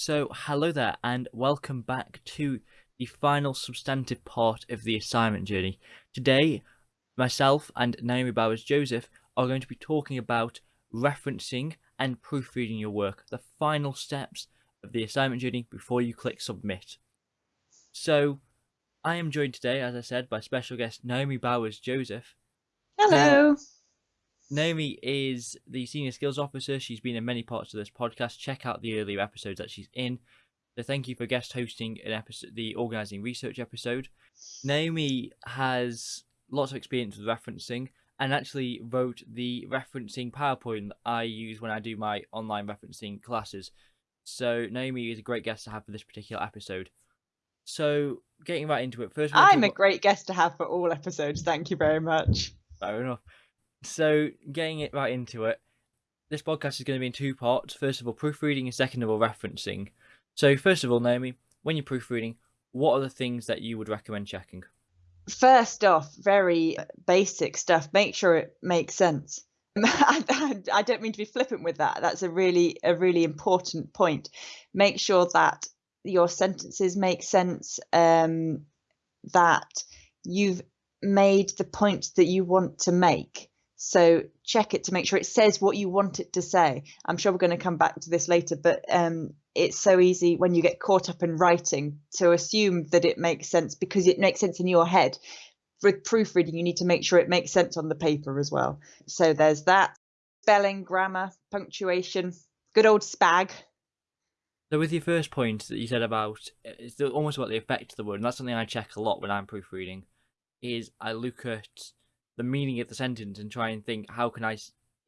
So, hello there, and welcome back to the final substantive part of the assignment journey. Today, myself and Naomi Bowers Joseph are going to be talking about referencing and proofreading your work, the final steps of the assignment journey before you click submit. So, I am joined today, as I said, by special guest Naomi Bowers Joseph. Hello. Naomi is the senior skills officer. She's been in many parts of this podcast. Check out the earlier episodes that she's in. So thank you for guest hosting an episode, the organizing research episode. Naomi has lots of experience with referencing and actually wrote the referencing PowerPoint that I use when I do my online referencing classes. So Naomi is a great guest to have for this particular episode. So getting right into it, first I'm a great guest to have for all episodes. Thank you very much. Fair enough. So, getting it right into it, this podcast is going to be in two parts. First of all, proofreading, and second of all, referencing. So, first of all, Naomi, when you're proofreading, what are the things that you would recommend checking? First off, very basic stuff. Make sure it makes sense. I don't mean to be flippant with that. That's a really a really important point. Make sure that your sentences make sense. Um, that you've made the point that you want to make so check it to make sure it says what you want it to say. I'm sure we're going to come back to this later, but um, it's so easy when you get caught up in writing to assume that it makes sense because it makes sense in your head. With proofreading, you need to make sure it makes sense on the paper as well. So there's that. Spelling, grammar, punctuation, good old spag. So with your first point that you said about, it's almost about the effect of the word, and that's something I check a lot when I'm proofreading, is I look at the meaning of the sentence and try and think how can I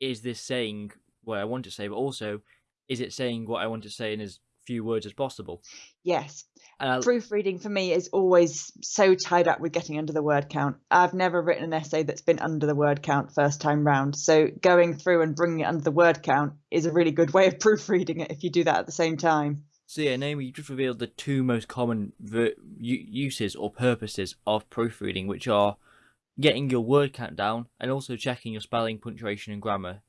is this saying what I want to say, but also is it saying what I want to say in as few words as possible? Yes. Proofreading for me is always so tied up with getting under the word count. I've never written an essay that's been under the word count first time round. So going through and bringing it under the word count is a really good way of proofreading it if you do that at the same time. So yeah, Naomi, you just revealed the two most common uses or purposes of proofreading, which are getting your word count down, and also checking your spelling, punctuation, and grammar.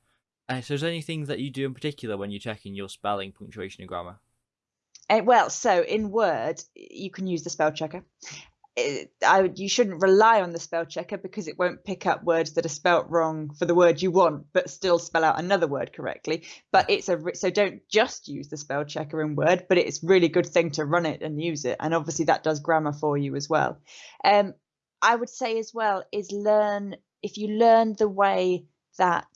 Uh, so, is there anything that you do in particular when you're checking your spelling, punctuation, and grammar? Uh, well, so in Word, you can use the spell checker. It, I, you shouldn't rely on the spell checker because it won't pick up words that are spelt wrong for the word you want, but still spell out another word correctly. But it's a so don't just use the spell checker in Word, but it's really good thing to run it and use it, and obviously that does grammar for you as well. Um, I would say as well is learn if you learn the way that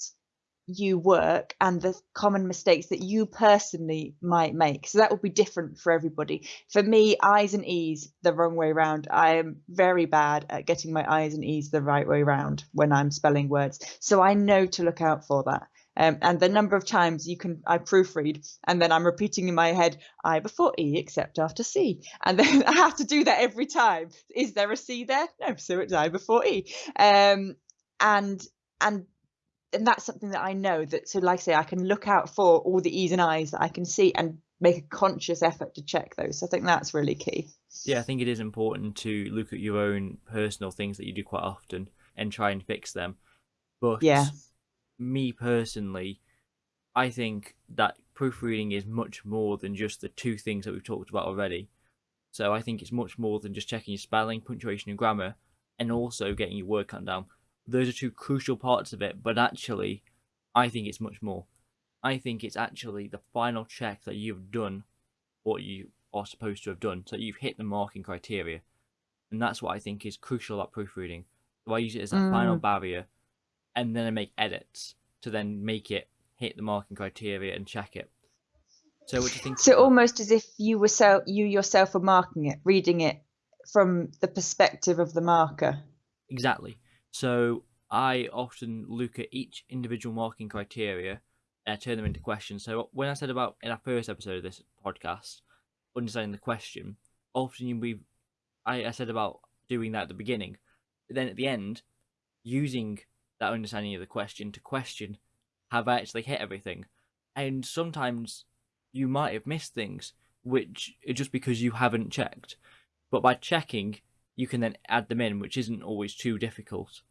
you work and the common mistakes that you personally might make. So that will be different for everybody. For me, I's and E's the wrong way around. I am very bad at getting my I's and E's the right way around when I'm spelling words. So I know to look out for that. Um, and the number of times you can I proofread and then I'm repeating in my head I before E except after C. And then I have to do that every time. Is there a C there? No so it's I before E. Um, and and and that's something that I know that so like I say I can look out for all the E's and I's that I can see and make a conscious effort to check those. So I think that's really key. Yeah I think it is important to look at your own personal things that you do quite often and try and fix them. But yeah me personally, I think that proofreading is much more than just the two things that we've talked about already. So I think it's much more than just checking your spelling, punctuation, and grammar, and also getting your word count down. Those are two crucial parts of it, but actually, I think it's much more. I think it's actually the final check that you've done what you are supposed to have done, so you've hit the marking criteria. And that's what I think is crucial about proofreading. So I use it as a mm. final barrier and then I make edits to then make it hit the marking criteria and check it. So what do you think? So almost as if you were self, you yourself were marking it, reading it from the perspective of the marker. Exactly. So I often look at each individual marking criteria and turn them into questions. So when I said about in our first episode of this podcast, understanding the question, often you we, I, I said about doing that at the beginning, but then at the end, using that understanding of the question to question have I actually hit everything. And sometimes you might have missed things, which just because you haven't checked. But by checking, you can then add them in, which isn't always too difficult.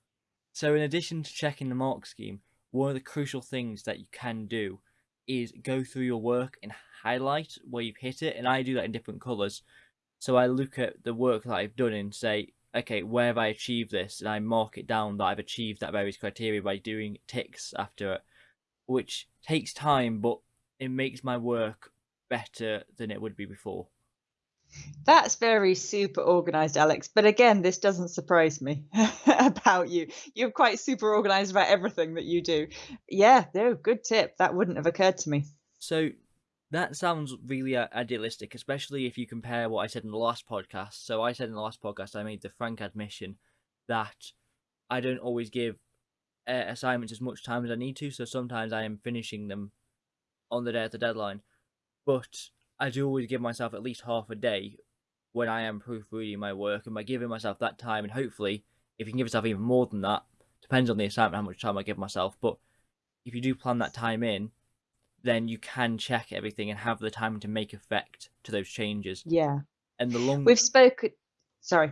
So in addition to checking the mark scheme, one of the crucial things that you can do is go through your work and highlight where you've hit it, and I do that in different colors. So I look at the work that I've done and say, okay, where have I achieved this? And I mark it down that I've achieved that various criteria by doing ticks after it, which takes time, but it makes my work better than it would be before. That's very super organized, Alex. But again, this doesn't surprise me about you. You're quite super organized about everything that you do. Yeah, no, good tip. That wouldn't have occurred to me. So that sounds really uh, idealistic, especially if you compare what I said in the last podcast. So I said in the last podcast, I made the frank admission that I don't always give uh, assignments as much time as I need to. So sometimes I am finishing them on the day of the deadline, but I do always give myself at least half a day when I am proofreading my work, and by giving myself that time, and hopefully, if you can give yourself even more than that, depends on the assignment how much time I give myself. But if you do plan that time in, then you can check everything and have the time to make effect to those changes. Yeah. And the longer we've spoken, sorry.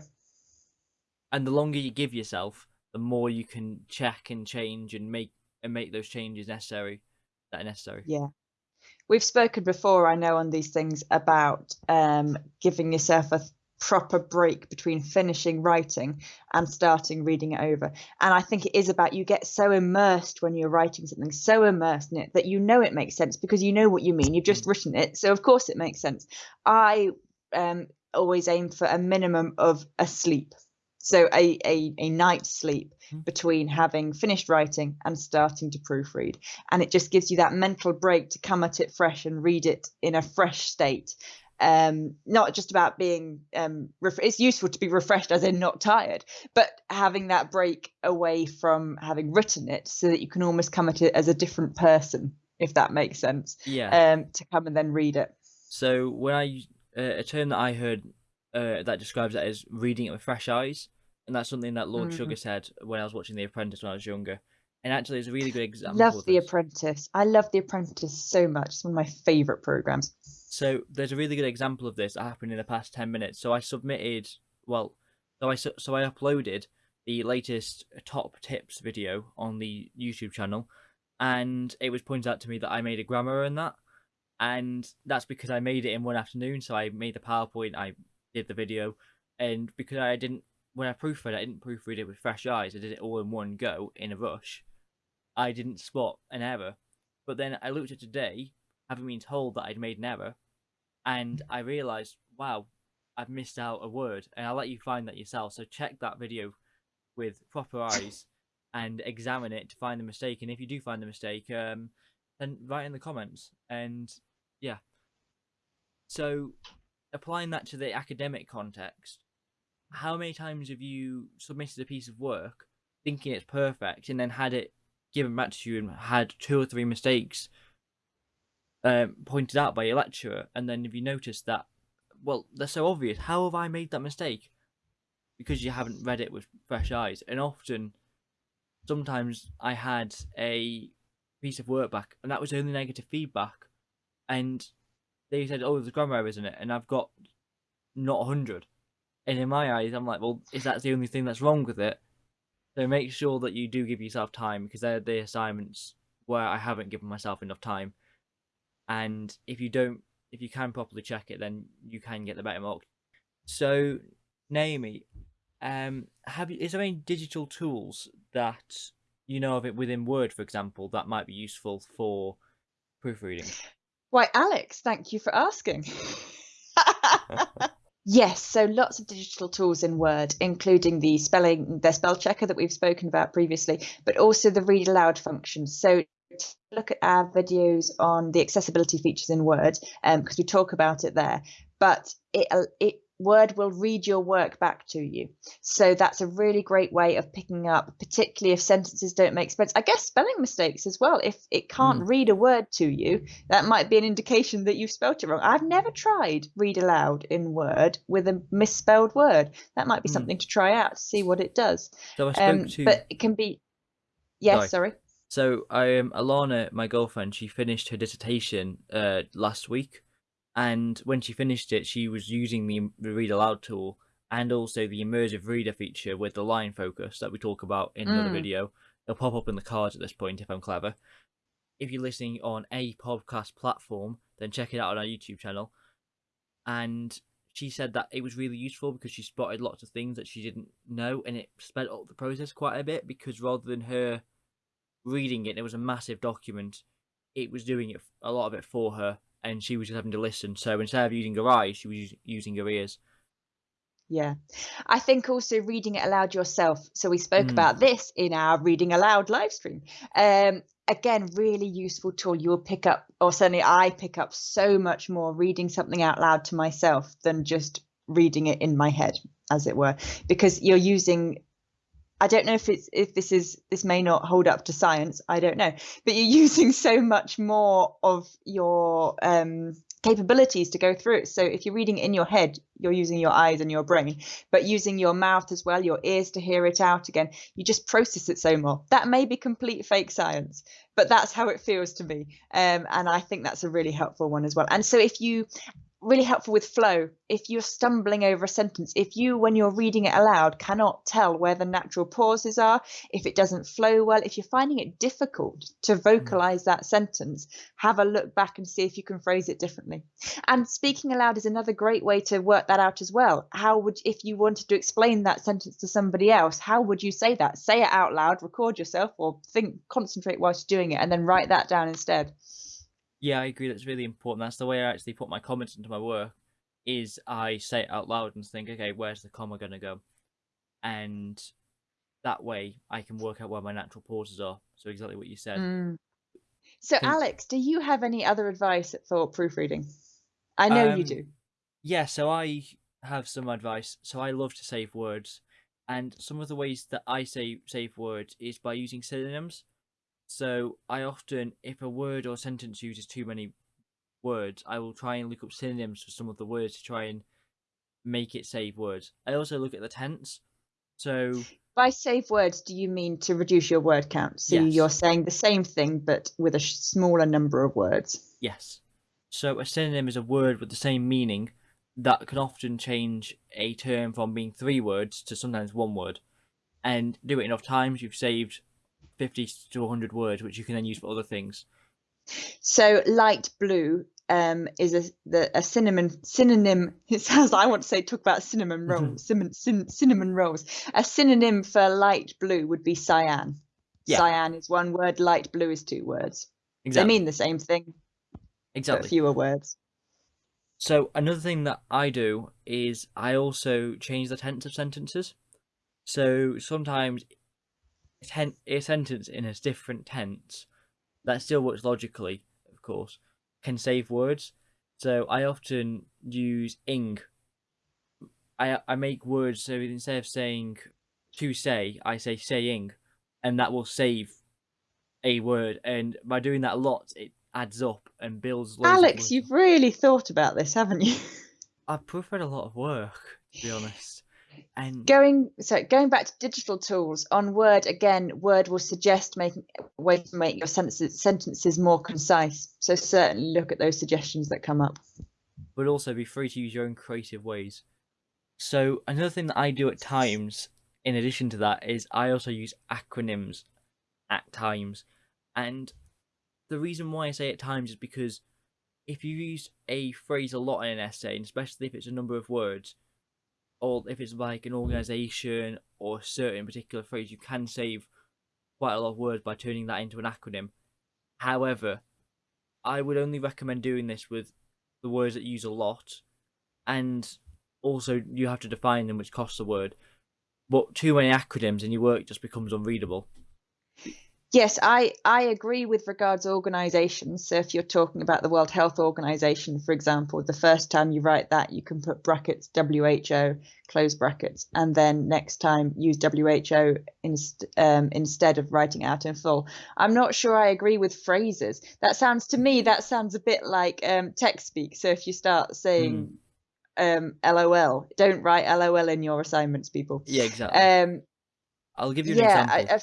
And the longer you give yourself, the more you can check and change and make and make those changes necessary that are necessary. Yeah. We've spoken before, I know, on these things about um, giving yourself a proper break between finishing writing and starting reading it over. And I think it is about you get so immersed when you're writing something, so immersed in it that you know it makes sense because you know what you mean. You've just written it. So, of course, it makes sense. I um, always aim for a minimum of a sleep. So, a, a, a night's sleep hmm. between having finished writing and starting to proofread. And it just gives you that mental break to come at it fresh and read it in a fresh state um, not just about being um, ref- it's useful to be refreshed as in not tired but having that break away from having written it so that you can almost come at it as a different person if that makes sense yeah. um, to come and then read it. So when i uh, a term that i heard uh, that describes that as reading it with fresh eyes and that's something that lord mm-hmm. sugar said when i was watching the apprentice when i was younger and actually it's a really good example love the apprentice. I love the apprentice so much. It's one of my favorite programs so there's a really good example of this that happened in the past 10 minutes. So I submitted, well, so I, so I uploaded the latest top tips video on the YouTube channel and it was pointed out to me that I made a grammar in that. And that's because I made it in one afternoon. So I made the PowerPoint, I did the video, and because I didn't, when I proofread, I didn't proofread it with fresh eyes. I did it all in one go in a rush. I didn't spot an error. But then I looked at today, having been told that I'd made an error, and I realized, wow, I've missed out a word, and I'll let you find that yourself. So check that video with proper eyes and examine it to find the mistake. And if you do find the mistake, um, then write in the comments. And yeah, so applying that to the academic context, how many times have you submitted a piece of work thinking it's perfect and then had it given back to you and had two or three mistakes um, pointed out by your lecturer, and then if you notice that, well, they're so obvious. How have I made that mistake? Because you haven't read it with fresh eyes, and often, sometimes I had a piece of work back, and that was only negative feedback, and they said, "Oh, there's grammar errors in it," and I've got not a hundred. And in my eyes, I'm like, well, is that the only thing that's wrong with it? So make sure that you do give yourself time because they're the assignments where I haven't given myself enough time and if you don't if you can properly check it then you can get the better mark. So naomi um have you is there any digital tools that you know of it within word for example that might be useful for proofreading? Why alex thank you for asking. Yes, so lots of digital tools in Word, including the spelling, the spell checker that we've spoken about previously, but also the read aloud function. So look at our videos on the accessibility features in Word because um, we talk about it there. But it, uh, it Word will read your work back to you. So that's a really great way of picking up, particularly if sentences don't make sense. I guess spelling mistakes as well. If it can't mm. read a word to you, that might be an indication that you've spelt it wrong. I've never tried read aloud in Word with a misspelled word. That might be mm. something to try out to see what it does. So I spoke um, to... But it can be. Yes, sorry. So I um, Alana, my girlfriend, she finished her dissertation uh, last week, and when she finished it, she was using the, the read aloud tool and also the immersive reader feature with the line focus that we talk about in another mm. video. It'll pop up in the cards at this point if I'm clever. if you're listening on a podcast platform, then check it out on our YouTube channel. And she said that it was really useful because she spotted lots of things that she didn't know, and it sped up the process quite a bit. Because rather than her reading it, it was a massive document. It was doing it a lot of it for her, and she was just having to listen. So instead of using her eyes, she was using her ears. Yeah. I think also reading it aloud yourself. So we spoke Mm. about this in our reading aloud live stream. Um, again, really useful tool. You'll pick up, or certainly I pick up so much more reading something out loud to myself than just reading it in my head, as it were, because you're using. I don't know if it's if this is this may not hold up to science. I don't know, but you're using so much more of your um, capabilities to go through it. So if you're reading in your head, you're using your eyes and your brain, but using your mouth as well, your ears to hear it out again, you just process it so more. That may be complete fake science, but that's how it feels to me. Um, and I think that's a really helpful one as well. And so if you really helpful with flow. If you're stumbling over a sentence if you when you're reading it aloud cannot tell where the natural pauses are if it doesn't flow well if you're finding it difficult to hmm. vocalize that sentence have a look back and see if you can phrase it differently. And speaking aloud is another great way to work that out as well. How would if you wanted to explain that sentence to somebody else how would you say that? Say it out loud record yourself or think concentrate whilst doing it and then write that down instead Yeah, I agree. That's really important. That's the way I actually put my comments into my work. Is I say it out loud and think, okay, where's the comma gonna go, and that way I can work out where my natural pauses are. So exactly what you said. Mm. So, Alex, do you have any other advice for proofreading? I know you Um, do. Yeah, so I have some advice. So I love to save words, and some of the ways that I say save words is by using synonyms. So I often, if a word or sentence uses too many words, I will try and look up synonyms for some of the words to try and make it save words. I also look at the tense. So By save words, do you mean to reduce your word count? So Yes. you're saying the same thing, but with a smaller number of words. yes, so a synonym is a word with the same meaning that can often change a term from being three words to sometimes one word. And do it enough times, you've saved 50 to 100 words, which you can then use for other things. So light blue um, is a the, a cinnamon synonym. It sounds like I want to say talk about cinnamon rolls. cinnamon, cin, cinnamon rolls. A synonym for light blue would be cyan. Yeah. Cyan is one word. Light blue is two words. Exactly. They mean the same thing, exactly. fewer words. So another thing that I do is I also change the tense of sentences. So sometimes ten- a sentence in a different tense that still works logically, of course, can save words. So I often use ing. I I make words so instead of saying to say, I say saying, and that will save a word. And by doing that a lot, it adds up and builds. Alex, you've really thought about this, haven't you? I've preferred a lot of work, to be honest. And going so going back to digital tools on Word again, Word will suggest making ways to make your sentences sentences more concise. So certainly look at those suggestions that come up. but also be free to use your own creative ways. So another thing that I do at times, in addition to that, is I also use acronyms at times. And the reason why I say at times is because if you use a phrase a lot in an essay, and especially if it's a number of words, or if it's like an organization or a certain particular phrase, you can save quite a lot of words by turning that into an acronym. However, I would only recommend doing this with the words that use a lot, and also you have to define them, which costs a word. But too many acronyms and your work just becomes unreadable. Yes, I, I agree with regards organisations. So if you're talking about the World Health Organization, for example, the first time you write that, you can put brackets WHO, close brackets, and then next time use WHO inst- um, instead of writing out in full. I'm not sure I agree with phrases. That sounds to me that sounds a bit like um, text speak. So if you start saying um, LOL, don't write LOL in your assignments, people. Yeah, exactly. Um, I'll give you an yeah, example. I,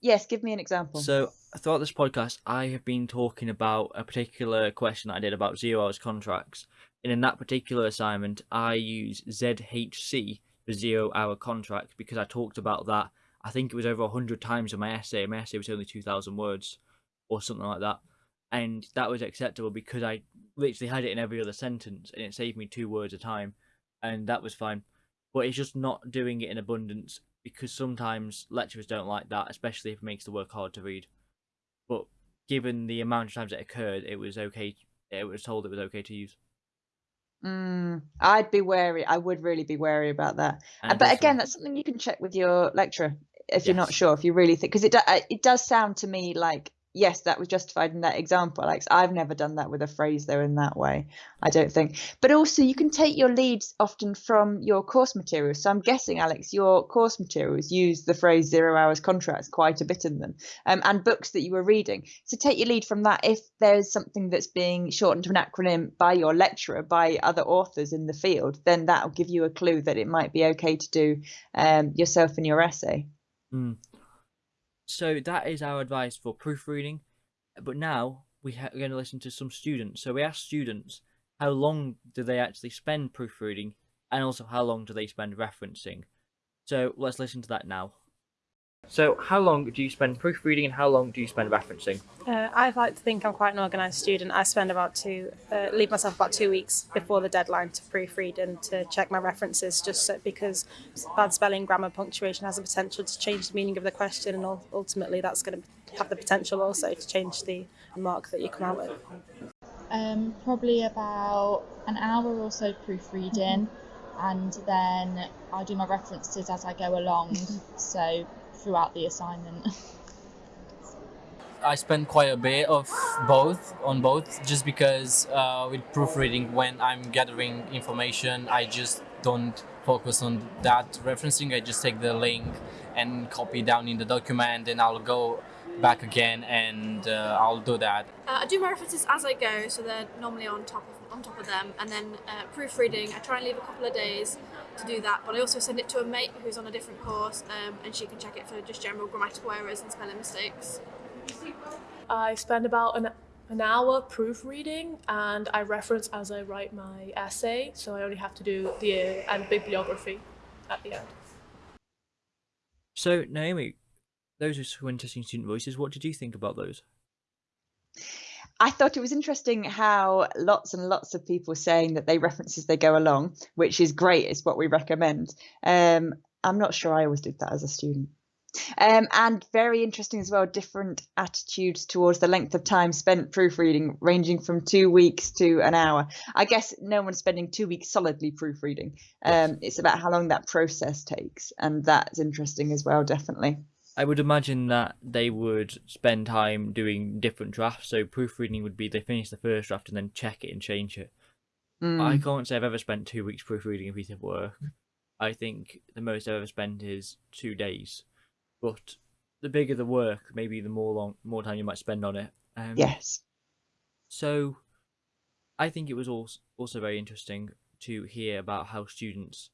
yes, give me an example. So throughout this podcast, I have been talking about a particular question that I did about zero hours contracts. And in that particular assignment, I use ZHC for zero hour contract because I talked about that. I think it was over hundred times in my essay. My essay was only two thousand words, or something like that. And that was acceptable because I literally had it in every other sentence and it saved me two words a time and that was fine. But it's just not doing it in abundance because sometimes lecturers don't like that, especially if it makes the work hard to read. But given the amount of times it occurred, it was okay. It was told it was okay to use. Mm, I'd be wary. I would really be wary about that. And but again, that's something you can check with your lecturer if you're not sure. If you really think, because it do, it does sound to me like yes, that was justified in that example, Alex. I've never done that with a phrase though in that way. I don't think. But also, you can take your leads often from your course materials. So I'm guessing, Alex, your course materials use the phrase zero hours contracts quite a bit in them, um, and books that you were reading. So take your lead from that. If there's something that's being shortened to an acronym by your lecturer, by other authors in the field, then that'll give you a clue that it might be okay to do um, yourself in your essay. Mm. So that is our advice for proofreading. But now we we're going to listen to some students. So we asked students how long do they actually spend proofreading, and also how long do they spend referencing. So let's listen to that now. So how long do you spend proofreading, and how long do you spend referencing? Uh, I like to think I'm quite an organised student. I spend about two, uh, leave myself about two weeks before the deadline to proofread and to check my references, just so, because bad spelling, grammar, punctuation has the potential to change the meaning of the question, and ultimately that's going to have the potential also to change the mark that you come out with. Um, probably about an hour or so proofreading, and then I do my references as I go along. so throughout the assignment. I spend quite a bit of both on both just because uh, with proofreading when I'm gathering information I just don't focus on that referencing I just take the link and copy down in the document and I'll go back again and uh, I'll do that Uh, I do my references as I go, so they're normally on top of on top of them. And then uh, proofreading, I try and leave a couple of days to do that. But I also send it to a mate who's on a different course, um, and she can check it for just general grammatical errors and spelling mistakes. I spend about an, an hour proofreading and I reference as I write my essay, so I only have to do the uh, and bibliography at the end. So Naomi, those are some interesting student voices. What did you think about those? I thought it was interesting how lots and lots of people saying that they reference as they go along, which is great. It's what we recommend. Um, I'm not sure I always did that as a student. Um, and very interesting as well, different attitudes towards the length of time spent proofreading, ranging from two weeks to an hour. I guess no one's spending two weeks solidly proofreading. Um, it's about how long that process takes, and that's interesting as well, definitely. I would imagine that they would spend time doing different drafts. So proofreading would be they finish the first draft and then check it and change it. Mm. I can't say I've ever spent two weeks proofreading a piece of work. I think the most I've ever spent is two days. But the bigger the work, maybe the more long, more time you might spend on it. Um, Yes. So, I think it was also also very interesting to hear about how students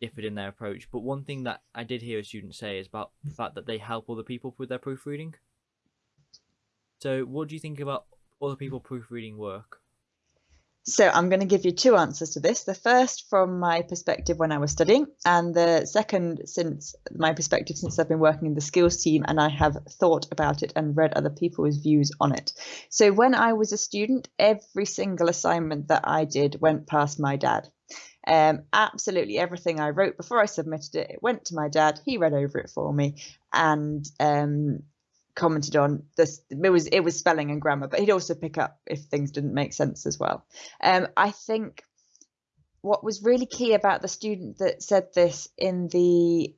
differed in their approach. But one thing that I did hear a student say is about the fact that they help other people with their proofreading. So, what do you think about other people proofreading work? So I'm going to give you two answers to this. The first from my perspective when I was studying, and the second since my perspective since I've been working in the skills team and I have thought about it and read other people's views on it. So when I was a student, every single assignment that I did went past my dad. Um, absolutely everything I wrote before I submitted it, it went to my dad. He read over it for me, and um, commented on this it was it was spelling and grammar but he'd also pick up if things didn't make sense as well. Um i think what was really key about the student that said this in the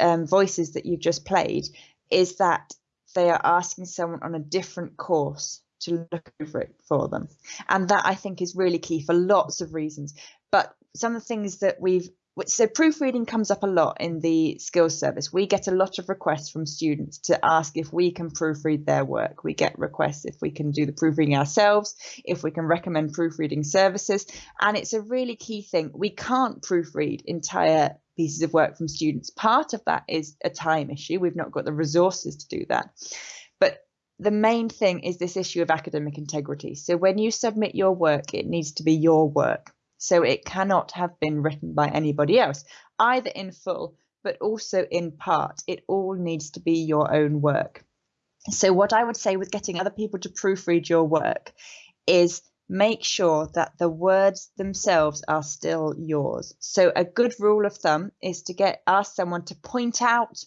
um, voices that you've just played is that they are asking someone on a different course to look over it for them. And that i think is really key for lots of reasons. But some of the things that we've so proofreading comes up a lot in the skills service. We get a lot of requests from students to ask if we can proofread their work. We get requests if we can do the proofreading ourselves, if we can recommend proofreading services. And it's a really key thing. We can't proofread entire pieces of work from students. Part of that is a time issue. We've not got the resources to do that. But the main thing is this issue of academic integrity. So when you submit your work, it needs to be your work. So it cannot have been written by anybody else, either in full, but also in part. It all needs to be your own work. So, what I would say with getting other people to proofread your work is make sure that the words themselves are still yours. So, a good rule of thumb is to get ask someone to point out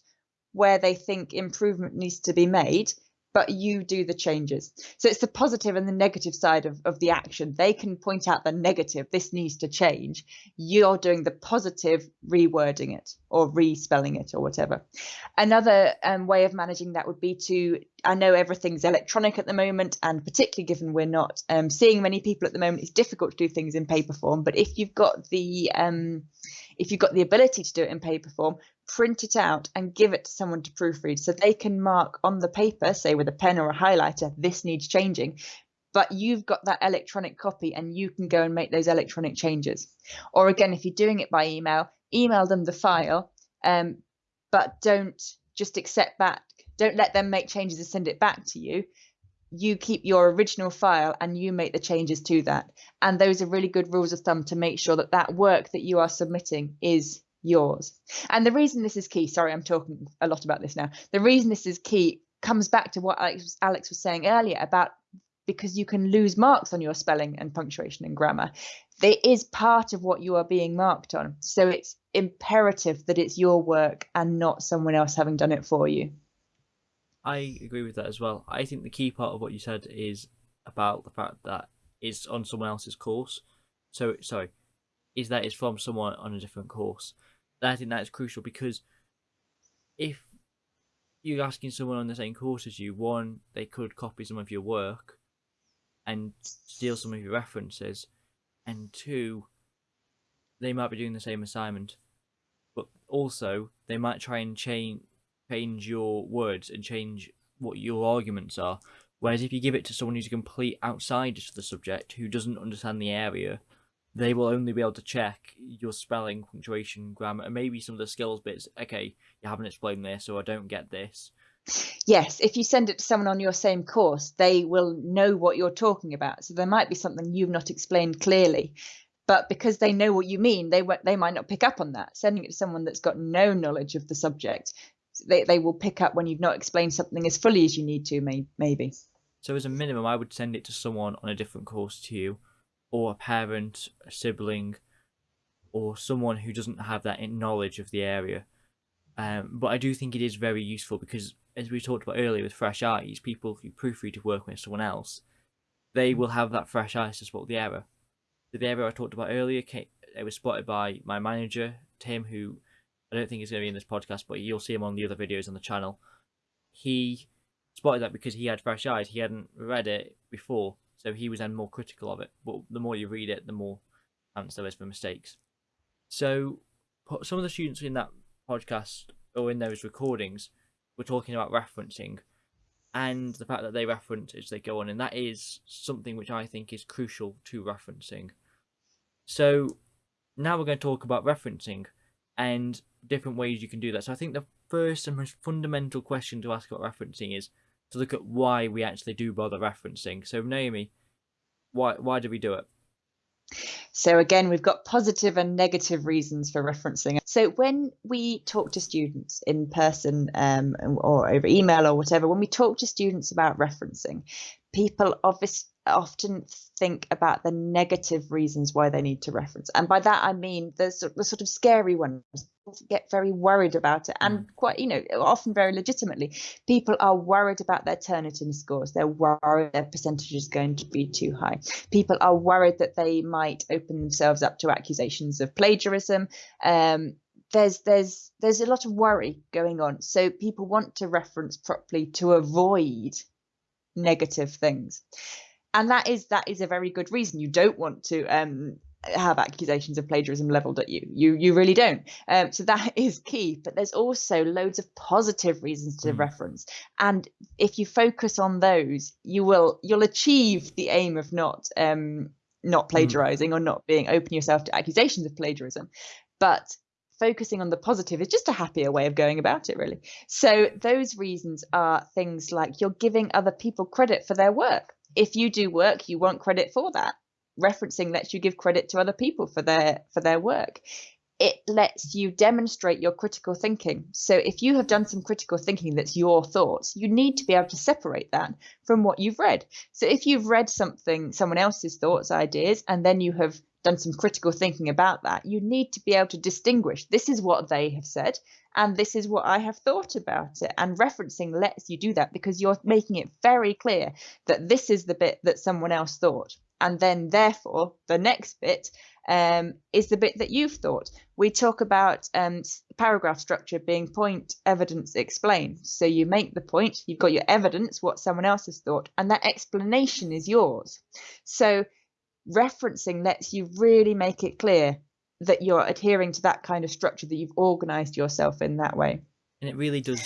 where they think improvement needs to be made but you do the changes. So it's the positive and the negative side of, of the action. They can point out the negative, this needs to change. You're doing the positive, rewording it or respelling it or whatever. Another um, way of managing that would be to, I know everything's electronic at the moment, and particularly given we're not um, seeing many people at the moment, it's difficult to do things in paper form. But if you've got the um, if you've got the ability to do it in paper form, print it out and give it to someone to proofread so they can mark on the paper, say with a pen or a highlighter, this needs changing. But you've got that electronic copy and you can go and make those electronic changes. Or again, if you're doing it by email, email them the file, um, but don't just accept back. Don't let them make changes and send it back to you. You keep your original file and you make the changes to that. And those are really good rules of thumb to make sure that that work that you are submitting is yours. And the reason this is key, sorry, I'm talking a lot about this now. The reason this is key comes back to what Alex, Alex was saying earlier about because you can lose marks on your spelling and punctuation and grammar. There is part of what you are being marked on. So it's imperative that it's your work and not someone else having done it for you. I agree with that as well. I think the key part of what you said is about the fact that it's on someone else's course. So, sorry, is that it's from someone on a different course. I think that is crucial because if you're asking someone on the same course as you, one, they could copy some of your work and steal some of your references, and two, they might be doing the same assignment, but also they might try and change change your words and change what your arguments are. Whereas if you give it to someone who's a complete outsider to the subject, who doesn't understand the area, they will only be able to check your spelling, punctuation, grammar, and maybe some of the skills bits. Okay, you haven't explained this, or I don't get this. Yes, if you send it to someone on your same course, they will know what you're talking about. So there might be something you've not explained clearly, but because they know what you mean, they they might not pick up on that. Sending it to someone that's got no knowledge of the subject, they they will pick up when you've not explained something as fully as you need to, may, maybe. So as a minimum, I would send it to someone on a different course to you or a parent, a sibling, or someone who doesn't have that knowledge of the area. Um, but I do think it is very useful because, as we talked about earlier with fresh eyes, people who proofread to work with someone else, they will have that fresh eyes to spot the error. The error I talked about earlier, came, it was spotted by my manager, Tim, who I don't think he's going to be in this podcast, but you'll see him on the other videos on the channel. He spotted that because he had fresh eyes. He hadn't read it before, so he was then more critical of it. But the more you read it, the more chance there is for mistakes. So some of the students in that podcast or in those recordings were talking about referencing and the fact that they reference as they go on, and that is something which I think is crucial to referencing. So now we're going to talk about referencing and different ways you can do that. So I think the first and most fundamental question to ask about referencing is to look at why we actually do bother referencing. So Naomi, why why do we do it? So again, we've got positive and negative reasons for referencing. So when we talk to students in person um, or over email or whatever, when we talk to students about referencing, people obviously often think about the negative reasons why they need to reference. And by that, I mean the, the sort of scary ones. Get very worried about it and mm. quite you know often very legitimately people are worried about their turnitin scores. They're worried their percentage is going to be too high. People are worried that they might open themselves up to accusations of plagiarism. Um, there's there's there's a lot of worry going on. So people want to reference properly to avoid negative things and that is that is a very good reason. You don't want to um, have accusations of plagiarism leveled at you. You you really don't. Um, so that is key. But there's also loads of positive reasons to mm. reference. And if you focus on those you will you'll achieve the aim of not um not hmm. plagiarizing mm. or not being open yourself to accusations of plagiarism. But focusing on the positive is just a happier way of going about it really. So those reasons are things like you're giving other people credit for their work if you do work, you want credit for that. Referencing lets you give credit to other people for their for their work. it lets you demonstrate your critical thinking. So if you have done some critical thinking that's your thoughts, you need to be able to separate that from what you've read. So if you've read something, someone else's thoughts, ideas, and then you have done some critical thinking about that, you need to be able to distinguish this is what they have said and this is what I have thought about it. And referencing lets you do that because you're making it very clear that this is the bit that someone else thought. And then, therefore, the next bit um, is the bit that you've thought. We talk about um, paragraph structure being point, evidence, explain. So you make the point, you've got your evidence, what someone else has thought, and that explanation is yours. So referencing lets you really make it clear that you're adhering to that kind of structure that you've organized yourself in that way and it really does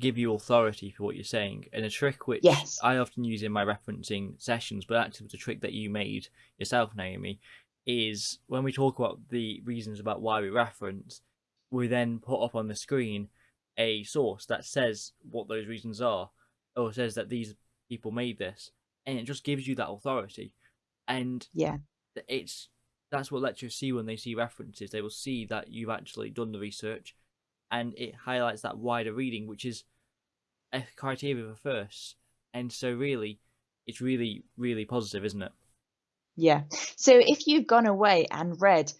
give you authority for what you're saying and a trick which Yes. i often use in my referencing sessions but actually was a trick that you made yourself naomi is when we talk about the reasons about why we reference we then put up on the screen a source that says what those reasons are or says that these people made this and it just gives you that authority and yeah it's that's what lecturers see when they see references. They will see that you've actually done the research, and it highlights that wider reading, which is a criteria for first. And so, really, it's really, really positive, isn't it? Yeah. So if you've gone away and read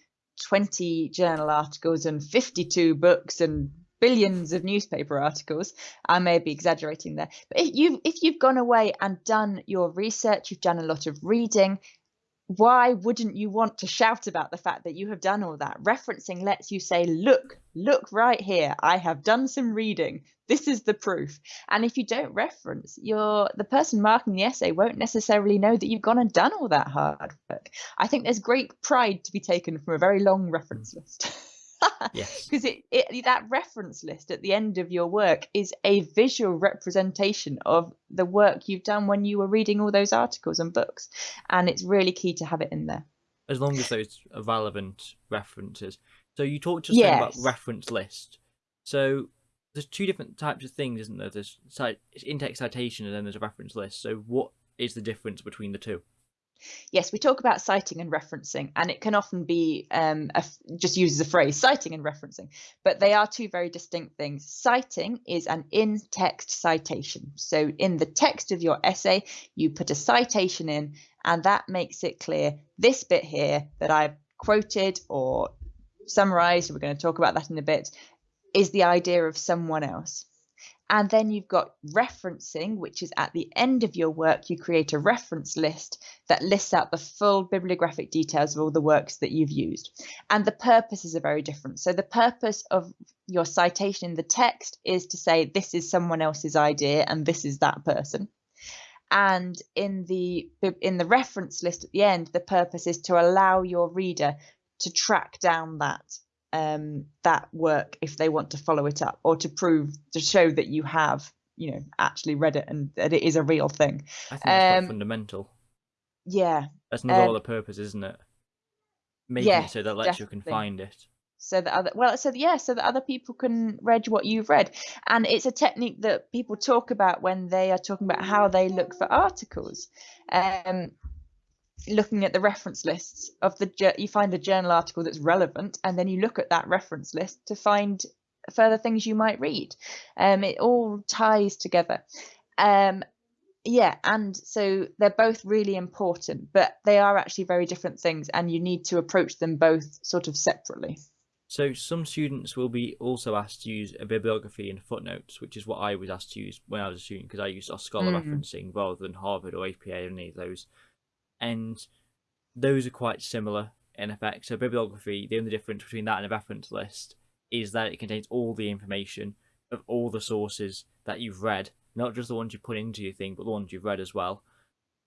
20 journal articles and 52 books and billions of newspaper articles, I may be exaggerating there, but if you've if you've gone away and done your research, you've done a lot of reading, why wouldn't you want to shout about the fact that you have done all that? Referencing lets you say, look, look right here. I have done some reading. This is the proof. And if you don't reference, you're the person marking the essay won't necessarily know that you've gone and done all that hard work. I think there's great pride to be taken from a very long reference list. Yes. because it, it that reference list at the end of your work is a visual representation of the work you've done when you were reading all those articles and books and it's really key to have it in there As long as those are relevant references. So you talked just then about reference list. So there's two different types of things, isn't there? There's cite, in-text citation and then there's a reference list. So what is the difference between the two? Yes we talk about citing and referencing and it can often be um, just uses a phrase citing and referencing but they are two very distinct things. Citing is an in-text citation. So in the text of your essay you put a citation in and that makes it clear this bit here that i've quoted or summarized we're going to talk about that in a bit is the idea of someone else and then you've got referencing, which is at the end of your work, you create a reference list that lists out the full bibliographic details of all the works that you've used. And the purposes are very different. So the purpose of your citation in the text is to say this is someone else's idea and this is that person. And in the in the reference list at the end, the purpose is to allow your reader to track down that um, that work if they want to follow it up or to prove to show that you have you know actually read it and that it is a real thing I think that's Um, quite fundamental. yeah That's not all um, the purpose, isn't it? Making yeah, it so that lecturer can find it. so that other well so yeah so that other people can read what you've read and it's a technique that people talk about when they are talking about how they look for articles um looking at the reference lists of the you find a journal article that's relevant and then you look at that reference list to find further things you might read um it all ties together um yeah and so they're both really important but they are actually very different things and you need to approach them both sort of separately So some students will be also asked to use a bibliography and footnotes, which is what I was asked to use when I was a student because I used OSCOLA Mhm. referencing rather than Harvard or APA or any of those. And those are quite similar in effect. So bibliography, the only difference between that and a reference list is that it contains all the information of all the sources that you've read, not just the ones you put into your thing, but the ones you've read as well.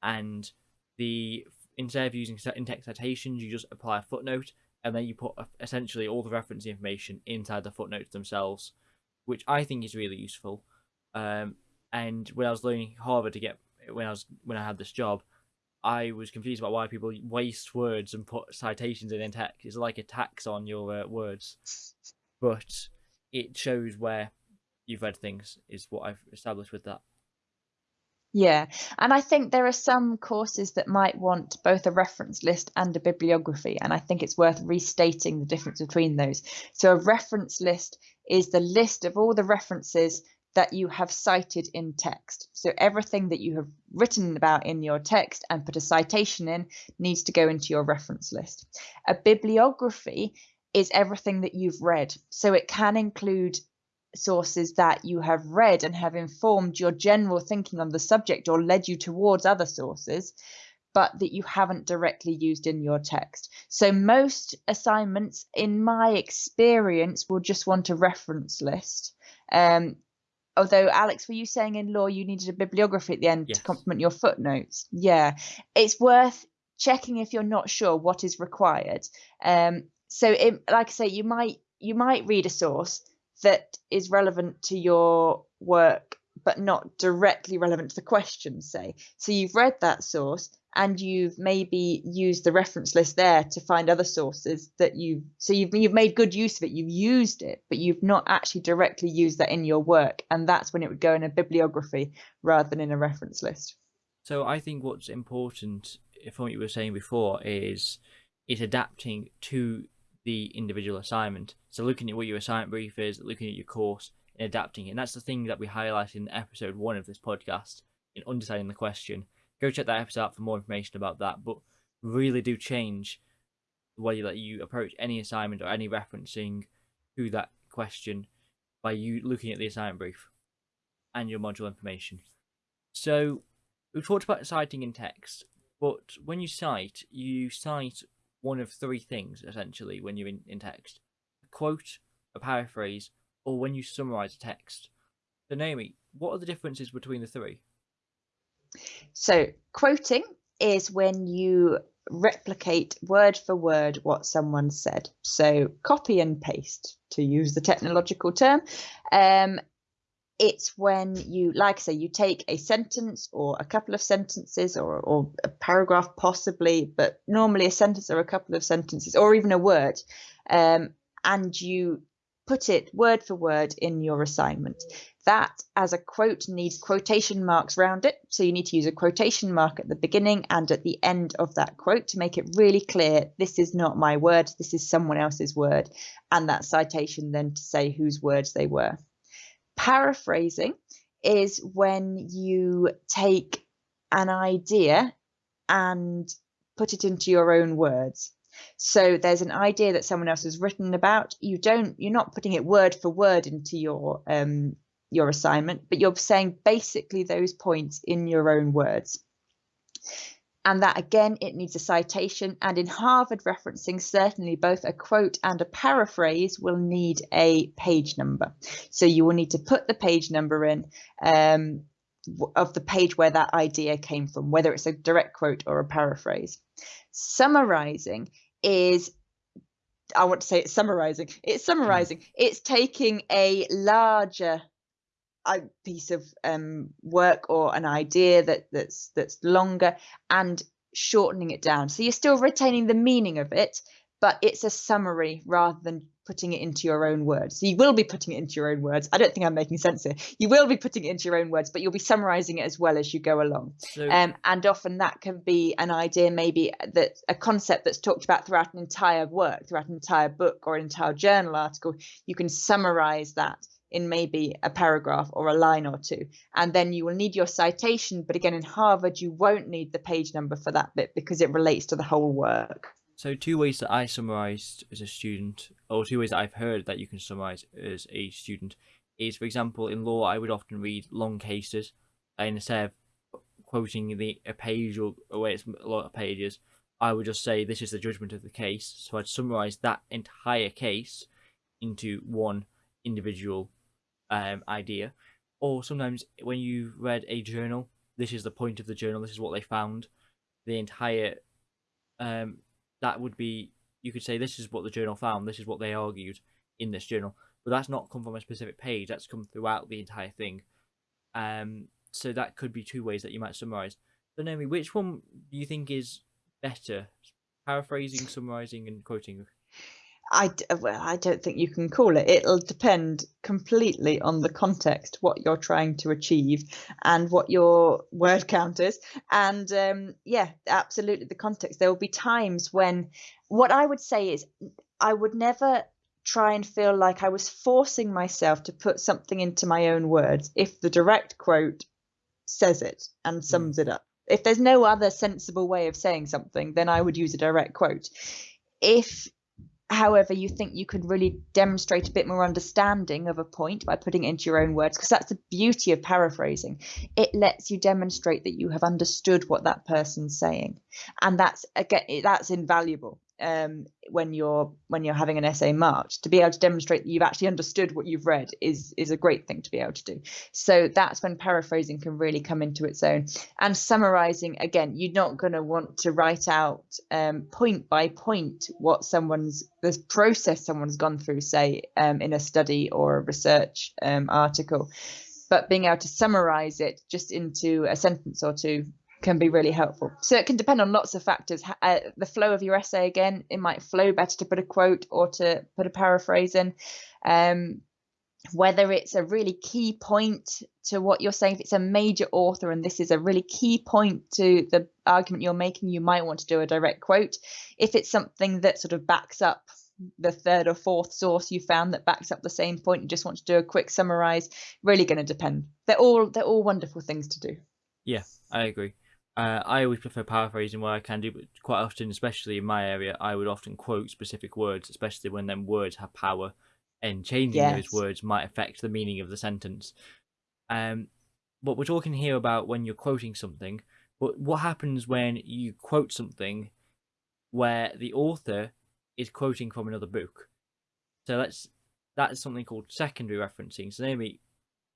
And the instead of using in-text citations, you just apply a footnote, and then you put essentially all the reference information inside the footnotes themselves, which I think is really useful. Um, and when I was learning Harvard to get when I was when I had this job, I was confused about why people waste words and put citations in in text. It's like a tax on your uh, words, but it shows where you've read things. Is what I've established with that. Yeah, and I think there are some courses that might want both a reference list and a bibliography, and I think it's worth restating the difference between those. So, a reference list is the list of all the references that you have cited in text. So, everything that you have written about in your text and put a citation in needs to go into your reference list. A bibliography is everything that you've read, so it can include sources that you have read and have informed your general thinking on the subject or led you towards other sources, but that you haven't directly used in your text. So, most assignments, in my experience, will just want a reference list. Um, although, Alex, were you saying in law you needed a bibliography at the end Yes. to complement your footnotes? Yeah, it's worth checking if you're not sure what is required. Um, so, it, like I say, you might you might read a source that is relevant to your work but not directly relevant to the question say so you've read that source and you've maybe used the reference list there to find other sources that you so you've you've made good use of it you've used it but you've not actually directly used that in your work and that's when it would go in a bibliography rather than in a reference list So I think what's important, from what you were saying before, is is adapting to the individual assignment. So looking at what your assignment brief is, looking at your course, and adapting it. And that's the thing that we highlight in episode one of this podcast in understanding the question. Go check that episode out for more information about that. But really do change the way that you approach any assignment or any referencing to that question by you looking at the assignment brief and your module information. So we've talked about citing in text, but when you cite, you cite one of three things essentially when you're in, in text a quote, a paraphrase, or when you summarize a text. So, Naomi, what are the differences between the three? So, quoting is when you replicate word for word what someone said. So, copy and paste, to use the technological term. Um, it's when you, like I say, you take a sentence or a couple of sentences or, or a paragraph, possibly, but normally a sentence or a couple of sentences or even a word, um, and you put it word for word in your assignment. That, as a quote, needs quotation marks round it. So you need to use a quotation mark at the beginning and at the end of that quote to make it really clear this is not my word, this is someone else's word, and that citation then to say whose words they were. Paraphrasing is when you take an idea and put it into your own words. So there's an idea that someone else has written about. You don't, you're not putting it word for word into your um, your assignment, but you're saying basically those points in your own words. And that again, it needs a citation. And in Harvard referencing, certainly both a quote and a paraphrase will need a page number. So you will need to put the page number in um, of the page where that idea came from, whether it's a direct quote or a paraphrase. Summarizing is I want to say it's summarizing. It's summarizing. It's taking a larger a piece of um, work or an idea that that's that's longer and shortening it down. So you're still retaining the meaning of it, but it's a summary rather than putting it into your own words. So you will be putting it into your own words. I don't think I'm making sense here. You will be putting it into your own words, but you'll be summarizing it as well as you go along. So, Um, and often that can be an idea, maybe that a concept that's talked about throughout an entire work, throughout an entire book or an entire journal article. You can summarize that in maybe a paragraph or a line or two. And then you will need your citation. But again, in Harvard, you won't need the page number for that bit because it relates to the whole work. so two ways that I summarized as a student, or two ways that I've heard that you can summarize as a student, is for example, in law, I would often read long cases, and instead of quoting the a page or, or where it's a lot of pages, I would just say this is the judgment of the case. So I'd summarize that entire case into one individual um, idea. Or sometimes when you read a journal, this is the point of the journal. This is what they found. The entire um, that would be you could say this is what the journal found. This is what they argued in this journal. But that's not come from a specific page. That's come throughout the entire thing. Um, so that could be two ways that you might summarize. So Naomi, which one do you think is better? Paraphrasing, summarizing, and quoting. I well, I don't think you can call it. It'll depend completely on the context, what you're trying to achieve, and what your word count is. And um, yeah, absolutely, the context. There will be times when what I would say is I would never try and feel like I was forcing myself to put something into my own words if the direct quote says it and sums it up. If there's no other sensible way of saying something, then I would use a direct quote. If however you think you could really demonstrate a bit more understanding of a point by putting it into your own words because that's the beauty of paraphrasing. It lets you demonstrate that you have understood what that person's saying and that's again that's invaluable um, when you're when you're having an essay marked to be able to demonstrate that you've actually understood what you've read is is a great thing to be able to do. So that's when paraphrasing can really come into its own. And summarizing again you're not going to want to write out um, point by point what someone's the process someone's gone through say um, in a study or a research um, article. But being able to summarize it just into a sentence or two can be really helpful. So it can depend on lots of factors. Uh, the flow of your essay, again, it might flow better to put a quote or to put a paraphrase in. Um, whether it's a really key point to what you're saying, if it's a major author and this is a really key point to the argument you're making, you might want to do a direct quote. If it's something that sort of backs up the third or fourth source you found that backs up the same point, you just want to do a quick summarize, really going to depend. They're all they're all wonderful things to do. Yeah, I agree. Uh, I always prefer paraphrasing where I can do, but quite often, especially in my area, I would often quote specific words, especially when them words have power, and changing Yes. those words might affect the meaning of the sentence. Um, but we're talking here about when you're quoting something. But what happens when you quote something where the author is quoting from another book? So let's that is something called secondary referencing. So Naomi,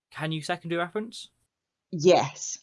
can you secondary reference? Yes.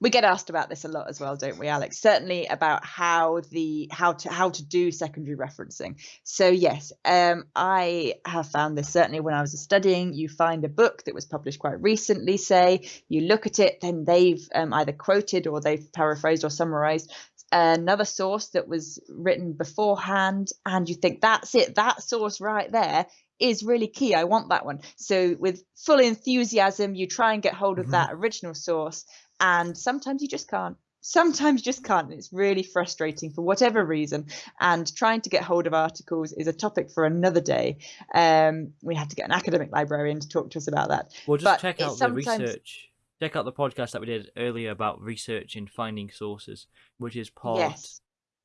We get asked about this a lot as well, don't we, Alex? Certainly about how the how to how to do secondary referencing. So yes, um, I have found this certainly when I was studying. You find a book that was published quite recently, say you look at it, then they've um, either quoted or they've paraphrased or summarized another source that was written beforehand, and you think that's it, that source right there is really key. I want that one. So with full enthusiasm, you try and get hold of Mhm. that original source and sometimes you just can't sometimes you just can't and it's really frustrating for whatever reason and trying to get hold of articles is a topic for another day um we have to get an academic librarian to talk to us about that Well, just But check out the sometimes- research. Check out the podcast that we did earlier about research and finding sources, which is part. yes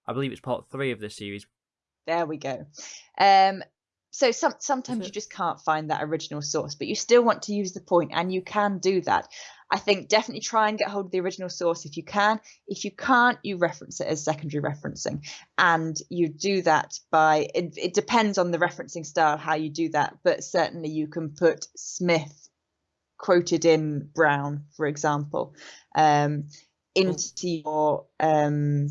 I believe it's part three of this series. there we go um so some sometimes you just can't find that original source but you still want to use the point and you can do that i think definitely try and get hold of the original source if you can if you can't you reference it as secondary referencing and you do that by it, it depends on the referencing style how you do that but certainly you can put smith quoted in brown for example um into your um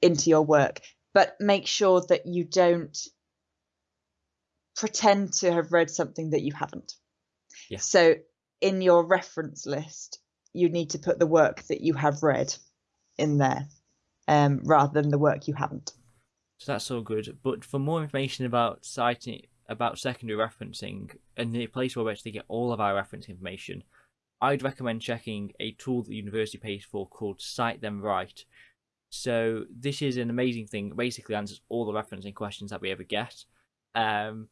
into your work but make sure that you don't pretend to have read something that you haven't. Yeah. So in your reference list, you need to put the work that you have read in there, um, rather than the work you haven't. So that's all good. But for more information about citing about secondary referencing and the place where we actually get all of our reference information, I'd recommend checking a tool that the university pays for called Cite Them Right. So this is an amazing thing. It basically answers all the referencing questions that we ever get. Um,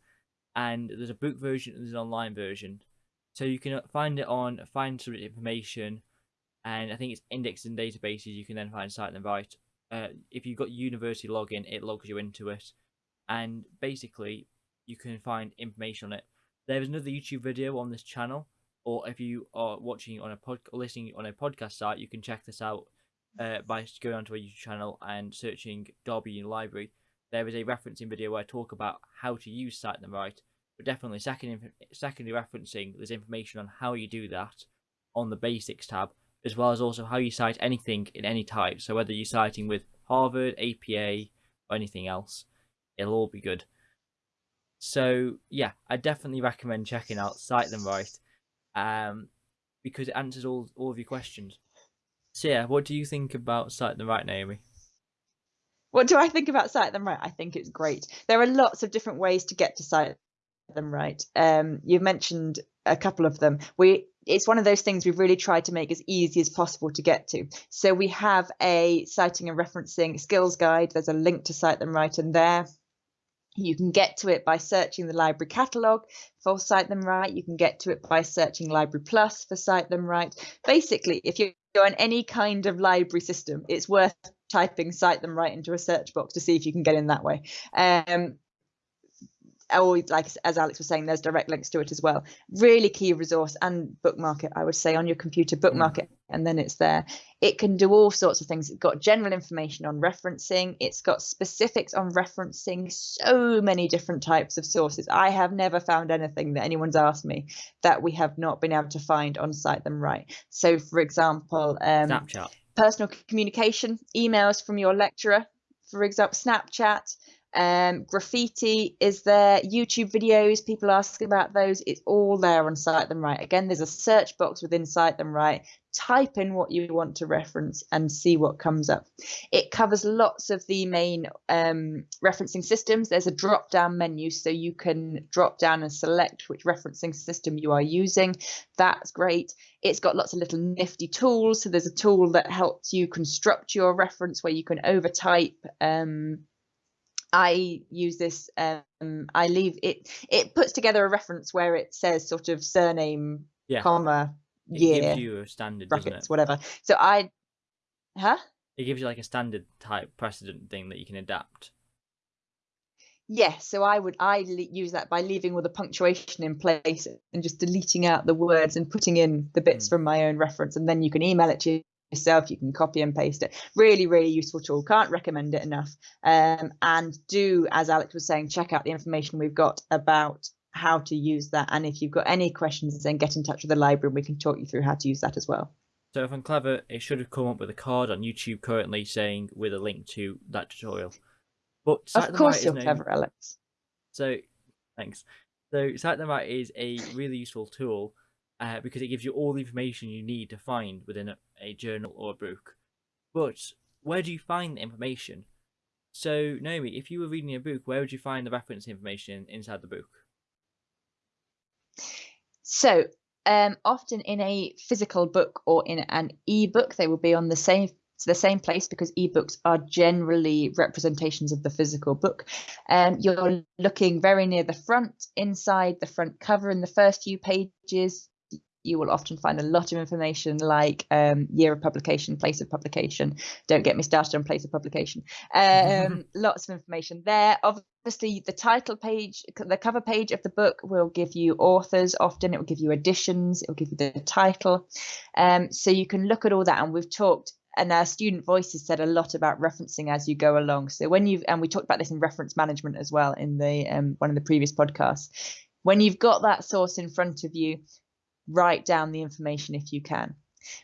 and there's a book version and there's an online version. So you can find it on find some information, and I think it's indexed in databases. You can then find Cite Them Right uh, if you've got university login, it logs you into it, and basically you can find information on it. There is another YouTube video on this channel, or if you are watching on a pod listening on a podcast site, you can check this out uh, by going onto a YouTube channel and searching Derby Library. There is a referencing video where I talk about how to use Cite Them Right, but definitely second secondary referencing. There's information on how you do that on the Basics tab as well as also how you cite anything in any type. So whether you're citing with Harvard, APA, or anything else, it'll all be good. So yeah, I definitely recommend checking out Cite Them Right, um, because it answers all all of your questions. So yeah, what do you think about Cite Them Right, Naomi? what do I think about Cite Them Right? I think it's great. There are lots of different ways to get to Cite Them Right. Um, you've mentioned a couple of them. We it's one of those things we've really tried to make as easy as possible to get to. So we have a citing and referencing skills guide. There's a link to Cite Them Right in there. You can get to it by searching the library catalogue for Cite Them Right. You can get to it by searching Library Plus for Cite Them Right. Basically, if you're on any kind of library system, it's worth typing Cite Them Right into a search box to see if you can get in that way. Um, or like as Alex was saying, there's direct links to it as well. Really key resource and bookmark it, I would say, on your computer, bookmark mm. it, and then it's there. It can do all sorts of things. It's got general information on referencing, it's got specifics on referencing, so many different types of sources. I have never found anything that anyone's asked me that we have not been able to find on Cite Them Right. So, for example, um, Snapchat. Personal communication, emails from your lecturer, for example, Snapchat, um, graffiti is there, YouTube videos, people ask about those. It's all there on Cite Them Right. Again, there's a search box within Cite Them Right. Type in what you want to reference and see what comes up. It covers lots of the main um, referencing systems. There's a drop down menu so you can drop down and select which referencing system you are using. That's great. It's got lots of little nifty tools. So there's a tool that helps you construct your reference where you can overtype. Um, I use this. Um, I leave it. It puts together a reference where it says sort of surname, yeah. comma, it year, gives you a standard, brackets, whatever. So I, huh? It gives you like a standard type precedent thing that you can adapt. Yes, yeah, so I would I use that by leaving all the punctuation in place and just deleting out the words and putting in the bits mm. from my own reference, and then you can email it to yourself you can copy and paste it. Really really useful tool can't recommend it enough. Um, and do as alex was saying check out the information we've got about how to use that. And if you've got any questions then get in touch with the library and we can talk you through how to use that as well. So if i'm clever it should have come up with a card on youtube currently saying with a link to that tutorial. But of course you're clever alex. So thanks. So Right is a really useful tool uh, because it gives you all the information you need to find within a, a journal or a book. But where do you find the information? So, Naomi, if you were reading a book, where would you find the reference information inside the book? So, um, often in a physical book or in an e-book, they will be on the same the same place because ebooks are generally representations of the physical book. Um, you're looking very near the front, inside the front cover in the first few pages you will often find a lot of information like um, year of publication, place of publication. Don't get me started on place of publication. Um, lots of information there. Obviously, the title page, the cover page of the book will give you authors. Often it will give you editions. It will give you the title. Um, so you can look at all that. And we've talked and our student voices said a lot about referencing as you go along. So when you've and we talked about this in reference management as well in the um, one of the previous podcasts. When you've got that source in front of you, write down the information if you can.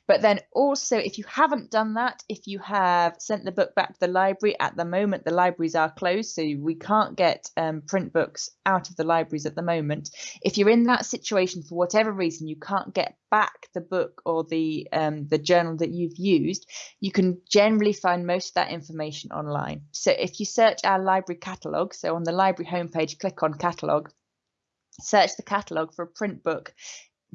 But then also, if you haven't done that, if you have sent the book back to the library, at the moment the libraries are closed, so we can't get um, print books out of the libraries at the moment. If you're in that situation for whatever reason, you can't get back the book or the um, the journal that you've used, you can generally find most of that information online. So if you search our library catalogue, so on the library homepage, click on catalogue, search the catalogue for a print book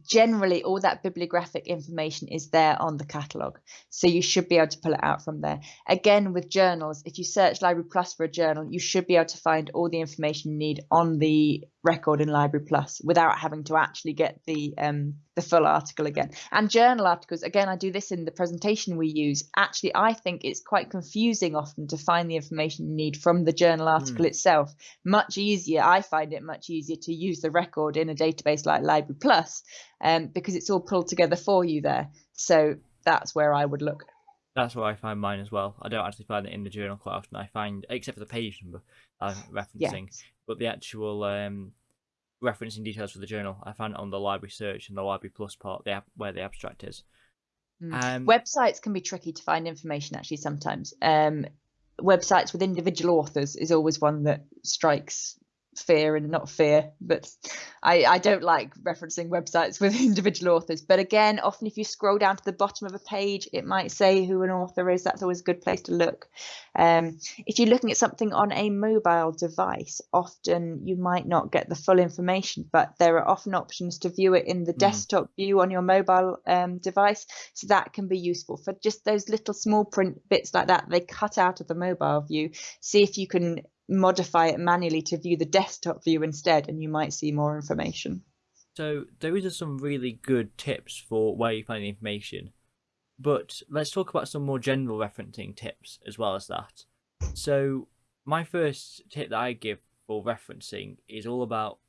generally all that bibliographic information is there on the catalogue. So you should be able to pull it out from there. Again with journals if you search library plus for a journal you should be able to find all the information you need on the record in library plus without having to actually get the um, the full article again and journal articles again i do this in the presentation we use actually i think it's quite confusing often to find the information you need from the journal article mm. itself much easier i find it much easier to use the record in a database like library plus um, because it's all pulled together for you there so that's where i would look that's where I find mine as well. I don't actually find it in the journal quite often. I find, except for the page number I'm referencing, yes. But the actual um, referencing details for the journal, I found it on the library search and the library plus part, the where the abstract is. Mm. Um, Websites can be tricky to find information actually sometimes. Um, websites with individual authors is always one that strikes fear and not fear but I, I don't like referencing websites with individual authors. But again often if you scroll down to the bottom of a page it might say who an author is. That's always a good place to look. Um, if you're looking at something on a mobile device often you might not get the full information but there are often options to view it in the Mm. desktop view on your mobile um, device. So that can be useful for just those little small print bits like that. They cut out of the mobile view. See if you can modify it manually to view the desktop view instead and you might see more information So those are some really good tips for where you find the information, but let's talk about some more general referencing tips as well as that. So my first tip that I give for referencing is all about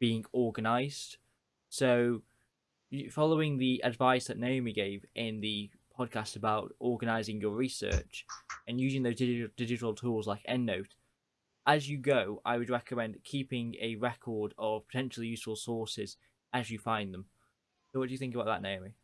being organized. So following the advice that Naomi gave in the podcast about organizing your research and using those digital, digital tools like EndNote, as you go, I would recommend keeping a record of potentially useful sources as you find them. So, what do you think about that, Naomi?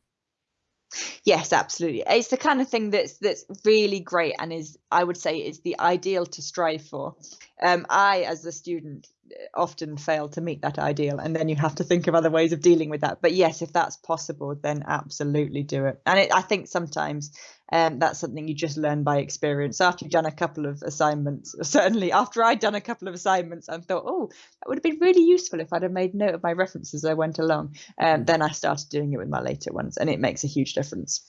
yes absolutely it's the kind of thing that's that's really great and is i would say is the ideal to strive for um, i as a student often fail to meet that ideal and then you have to think of other ways of dealing with that. But yes if that's possible then absolutely do it. And it, i think sometimes um, that's something you just learn by experience. After you've done a couple of assignments certainly after i'd done a couple of assignments and thought oh that would have been really useful if i'd have made note of my references as i went along um, then i started doing it with my later ones and it makes a huge difference.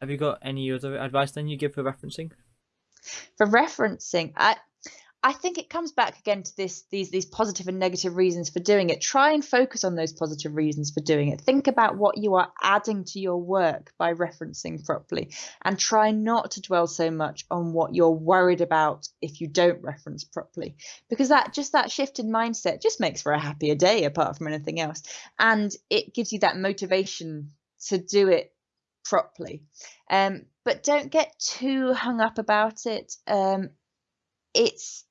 Have you got any other advice then you give for referencing? for referencing i i think it comes back again to this these these positive and negative reasons for doing it. Try and focus on those positive reasons for doing it. Think about what you are adding to your work by referencing properly and try not to dwell so much on what you're worried about if you don't reference properly because that just that shift in mindset just makes for a happier day apart from anything else and it gives you that motivation to do it properly. Um but don't get too hung up about it. Um it's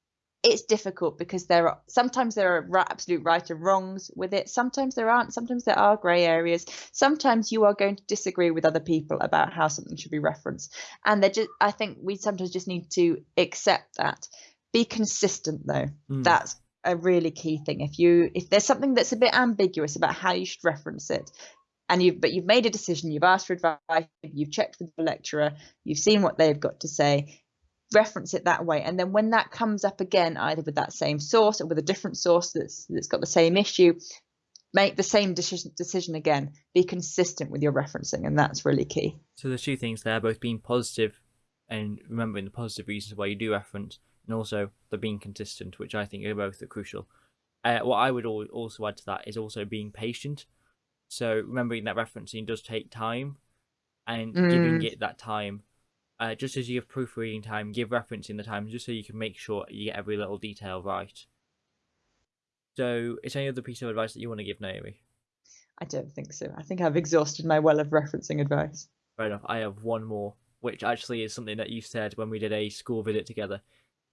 it's difficult because there are sometimes there are absolute right and wrongs with it. Sometimes there aren't. Sometimes there are grey areas. Sometimes you are going to disagree with other people about how something should be referenced. And they just i think we sometimes just need to accept that. Be consistent though. Mm. that's a really key thing. If you if there's something that's a bit ambiguous about how you should reference it and you've but you've made a decision you've asked for advice you've checked with the lecturer you've seen what they've got to say reference it that way and then when that comes up again either with that same source or with a different source that's that's got the same issue make the same decision decision again be consistent with your referencing and that's really key So there's two things there, both being positive and remembering the positive reasons why you do reference, and also the being consistent, which I think are both are crucial. Uh, what I would also add to that is also being patient. So remembering that referencing does take time, and giving Mm. it that time, uh, just as you give proofreading time, give referencing the time, just so you can make sure you get every little detail right. So, is there any other piece of advice that you want to give, Naomi? i don't think so i think i've exhausted my well of referencing advice Fair enough. I have one more, which actually is something that you said when we did a school visit together.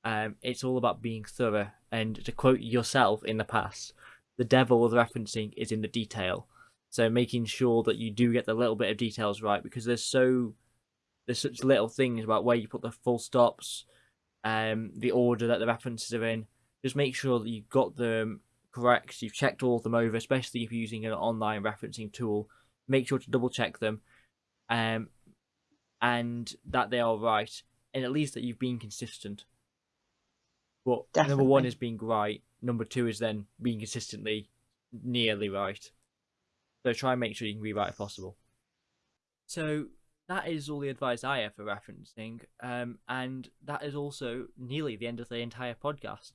Um, it's all about being thorough, and to quote yourself in the past, the devil of referencing is in the detail. So making sure that you do get the little bit of details right, because there's so there's such little things about where you put the full stops, um, the order that the references are in. Just make sure that you've got them correct. You've checked all of them over, especially if you're using an online referencing tool. Make sure to double check them um, and that they are right, and at least that you've been consistent. But number one is being right. Number two is then being consistently nearly right. So try and make sure you can be right if possible. So that is all the advice I have for referencing, um, and that is also nearly the end of the entire podcast.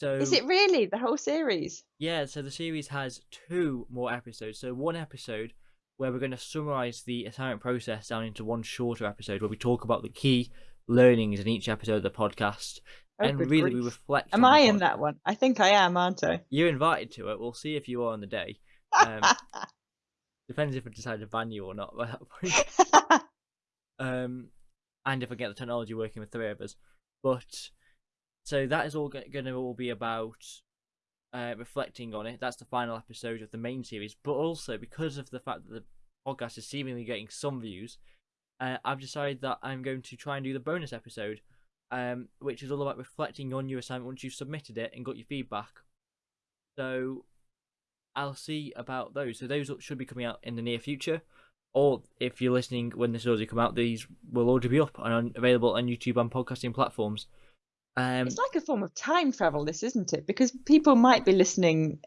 So is it really the whole series yeah, so the series has two more episodes. So one episode where we're going to summarize the assignment process down into one shorter episode where we talk about the key learnings in each episode of the podcast, Oh, and really we reflect. am i in that one i think i am aren't i You're invited to it. We'll see if you are on the day. Um, Depends if I decide to ban you or not by that point. um, and if I get the technology working with three of us. But so that is all going to all be about uh, reflecting on it. That's the final episode of the main series. But also because of the fact that the podcast is seemingly getting some views, uh, I've decided that I'm going to try and do the bonus episode um, which is all about reflecting on your assignment once you've submitted it and got your feedback. So I'll see about those. So those should be coming out in the near future. Or if you're listening when this already come out, these will already be up and available on YouTube and podcasting platforms. Um, It's like a form of time travel, this isn't it? Because people might be listening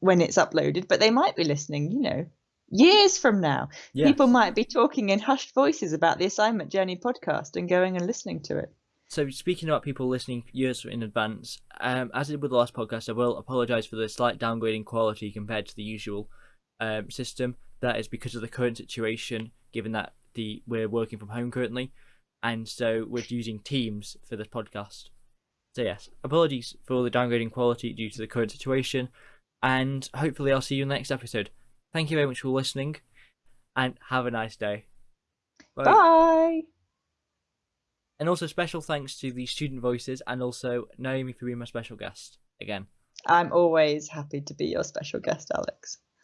when it's uploaded, but they might be listening, you know, years from now. People might be talking in hushed voices about the Assignment Journey podcast and going and listening to it. So speaking about people listening years in advance, um, as I did with the last podcast, I will apologise for the slight downgrading quality compared to the usual um, system. That is because of the current situation, given that the we're working from home currently, and so we're using Teams for this podcast. So yes, apologies for the downgrading quality due to the current situation, and hopefully I'll see you in the next episode. Thank you very much for listening, and have a nice day. Bye. And also special thanks to the student voices and also Naomi for being my special guest again. I'm always happy to be your special guest, Alex.